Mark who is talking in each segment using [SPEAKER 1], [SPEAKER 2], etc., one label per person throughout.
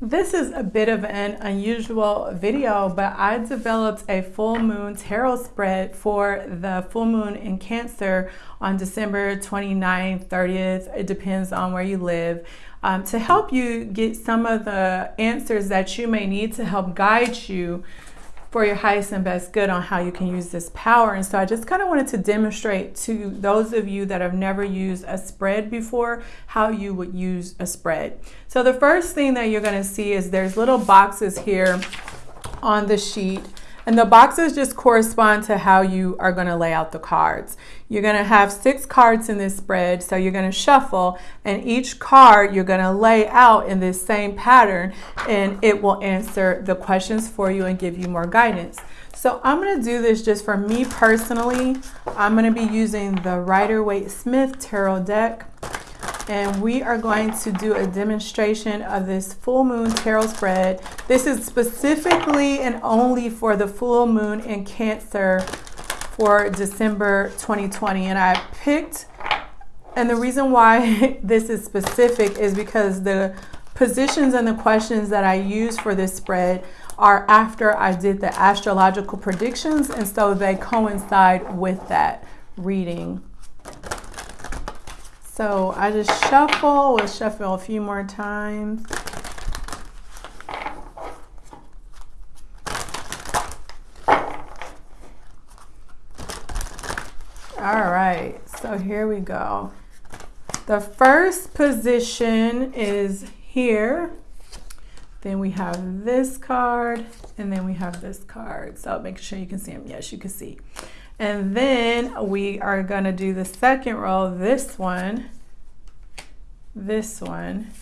[SPEAKER 1] This is a bit of an unusual video, but I developed a full moon tarot spread for the full moon in Cancer on December 29th, 30th. It depends on where you live. Um, to help you get some of the answers that you may need to help guide you for your highest and best good on how you can use this power. And so I just kind of wanted to demonstrate to those of you that have never used a spread before how you would use a spread. So the first thing that you're going to see is there's little boxes here on the sheet and the boxes just correspond to how you are going to lay out the cards. You're going to have six cards in this spread, so you're going to shuffle, and each card you're going to lay out in this same pattern, and it will answer the questions for you and give you more guidance. So I'm going to do this just for me personally. I'm going to be using the Rider-Waite-Smith Tarot deck and we are going to do a demonstration of this full moon tarot spread. This is specifically and only for the full moon in Cancer for December 2020. And I picked, and the reason why this is specific is because the positions and the questions that I use for this spread are after I did the astrological predictions, and so they coincide with that reading. So I just shuffle, we'll shuffle a few more times. All right, so here we go. The first position is here. Then we have this card, and then we have this card. So make sure you can see them. Yes, you can see. And then we are going to do the second row, this one, this one,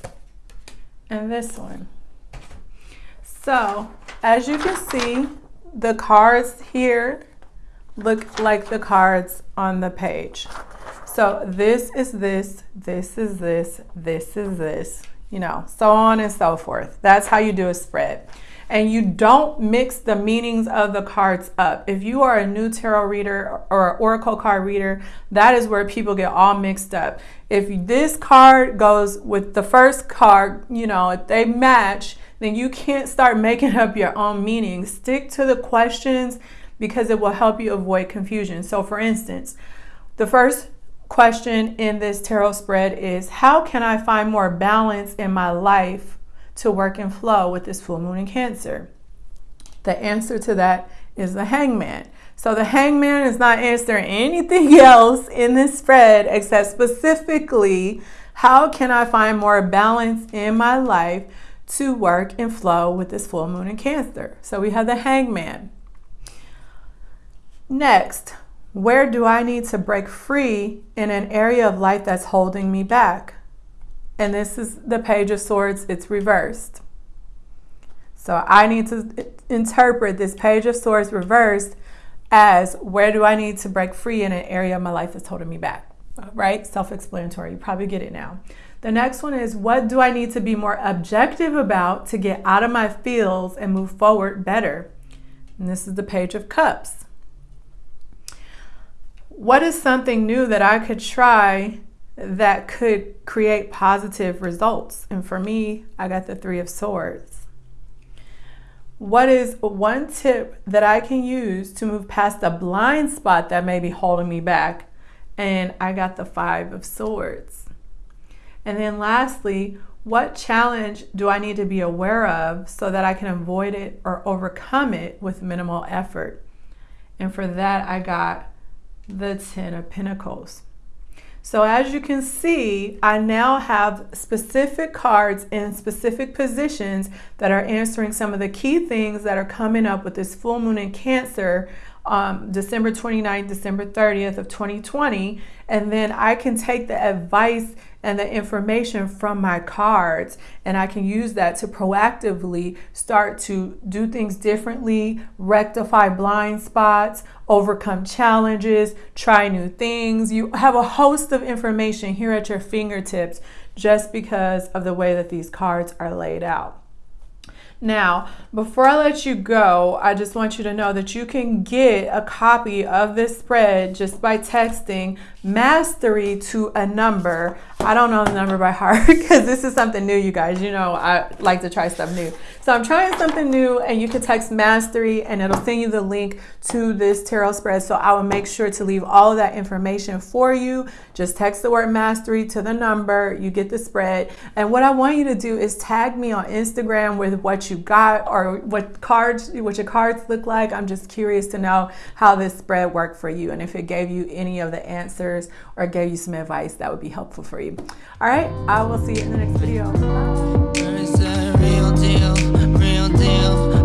[SPEAKER 1] and this one. So as you can see, the cards here look like the cards on the page. So this is this, this is this, this is this, you know, so on and so forth. That's how you do a spread and you don't mix the meanings of the cards up. If you are a new tarot reader or oracle card reader, that is where people get all mixed up. If this card goes with the first card, you know, if they match, then you can't start making up your own meaning. Stick to the questions because it will help you avoid confusion. So for instance, the first question in this tarot spread is how can I find more balance in my life to work and flow with this full moon in Cancer? The answer to that is the hangman. So the hangman is not answering anything else in this spread except specifically how can I find more balance in my life to work and flow with this full moon in Cancer? So we have the hangman. Next, where do I need to break free in an area of life that's holding me back? And this is the page of swords. It's reversed. So I need to interpret this page of swords reversed as where do I need to break free in an area of my life that's holding me back? Right? Self-explanatory. You probably get it now. The next one is what do I need to be more objective about to get out of my feels and move forward better? And this is the page of cups. What is something new that I could try that could create positive results. And for me, I got the Three of Swords. What is one tip that I can use to move past a blind spot that may be holding me back? And I got the Five of Swords. And then lastly, what challenge do I need to be aware of so that I can avoid it or overcome it with minimal effort? And for that, I got the Ten of Pentacles. So as you can see, I now have specific cards in specific positions that are answering some of the key things that are coming up with this full moon in Cancer um, December 29th, December 30th of 2020. And then I can take the advice and the information from my cards and I can use that to proactively start to do things differently, rectify blind spots, overcome challenges, try new things. You have a host of information here at your fingertips just because of the way that these cards are laid out. Now, before I let you go, I just want you to know that you can get a copy of this spread just by texting mastery to a number. I don't know the number by heart because this is something new, you guys. You know, I like to try stuff new. So I'm trying something new, and you can text mastery and it'll send you the link to this tarot spread. So I will make sure to leave all of that information for you. Just text the word mastery to the number, you get the spread. And what I want you to do is tag me on Instagram with you got or what cards, what your cards look like. I'm just curious to know how this spread worked for you and if it gave you any of the answers or gave you some advice that would be helpful for you. All right, I will see you in the next video. Bye.